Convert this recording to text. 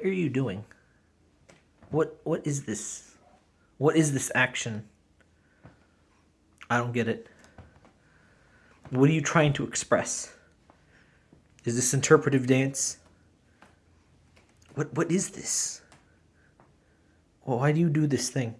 What are you doing? What what is this? What is this action? I don't get it. What are you trying to express? Is this interpretive dance? What what is this? Well, why do you do this thing?